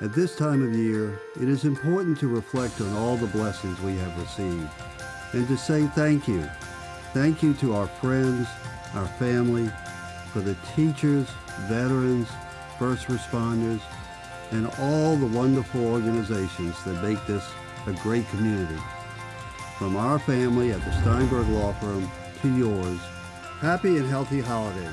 At this time of year, it is important to reflect on all the blessings we have received and to say thank you. Thank you to our friends, our family, for the teachers, veterans, first responders, and all the wonderful organizations that make this a great community. From our family at the Steinberg Law Firm to yours, happy and healthy holidays.